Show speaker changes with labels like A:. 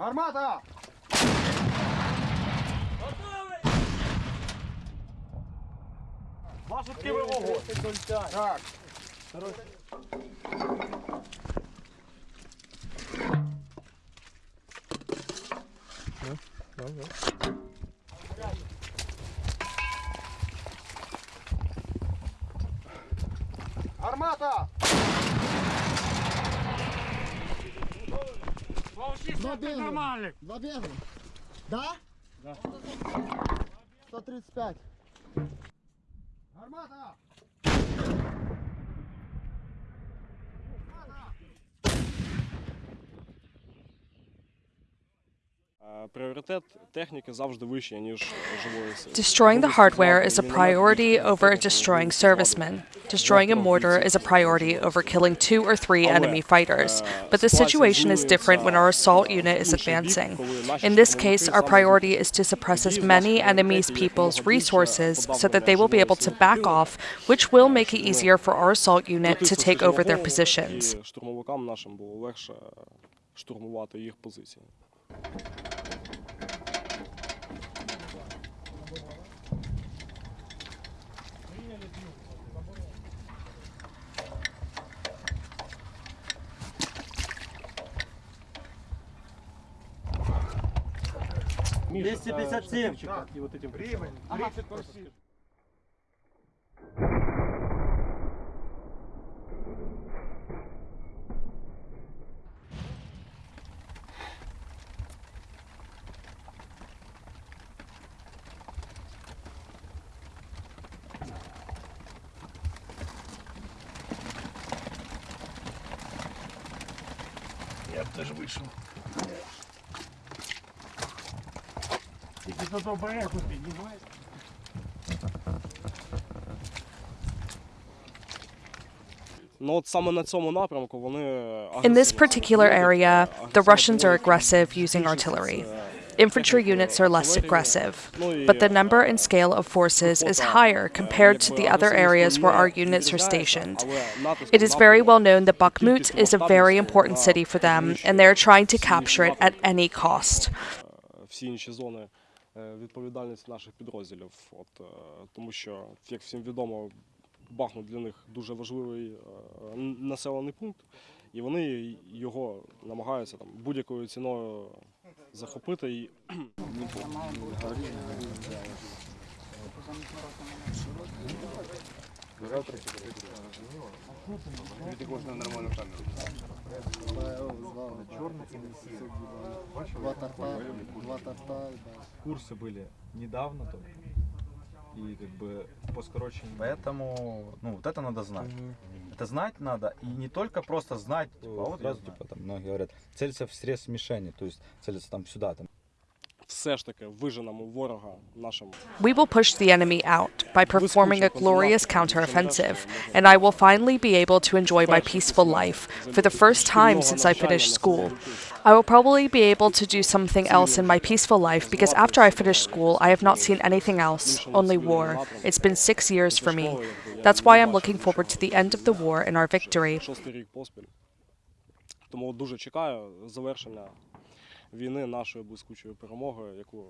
A: Армата!
B: Готовий! Ваші тківи вогонь.
A: Так. Ну, ну, ну. Армата!
C: Два бега. нормальных. Два бега. Да? Да. 135.
B: Армата!
D: Destroying the hardware is a priority over destroying servicemen. Destroying a mortar is a priority over killing two or three enemy fighters. But the situation is different when our assault unit is advancing. In this case, our priority is to suppress as many enemy's people's resources so that they will be able to back off, which will make it easier for our assault unit to take over their positions.
B: І штурмовикам нашим було легше штурмувати їх позиції.
A: Рівень, 30
B: Я б теж вийшов. Ну от саме на цьому напрямку вони
D: In this particular area, the Russians are aggressive using artillery. Infantry units are less aggressive, but the number and scale of forces is higher compared to the other areas where our units are stationed. It is very well known that Bakhmut is a very important city for them, and they are trying to capture it at any cost.
B: Е, відповідальність наших підрозділів. От, е, тому що, як всім відомо, Бахмут для них дуже важливий е, населений пункт, і вони його намагаються там будь-якою ціною захопити. І
C: Два торта. Два торта. да.
E: курсы были недавно только. И как бы по скорочению.
F: Поэтому, ну, вот это надо знать. Это знать надо, и не только просто знать, типа, а вот
E: сразу, типа, там многие говорят, целиться в срез мишени, то есть целиться там сюда, там.
B: все ж таки виженемо ворога нашим
D: We will push the enemy out by performing a glorious counteroffensive, and I will finally be able to enjoy my peaceful life for the first time since I finished school. I will probably be able to do something else in my peaceful life because after I finished school, I have not seen anything else, only war. It's been six years for me. That's why I'm looking forward to the end of the war and our victory.
B: шостий рік поспіль. Тому дуже чекаю завершення війни нашою блискучою перемогою, яку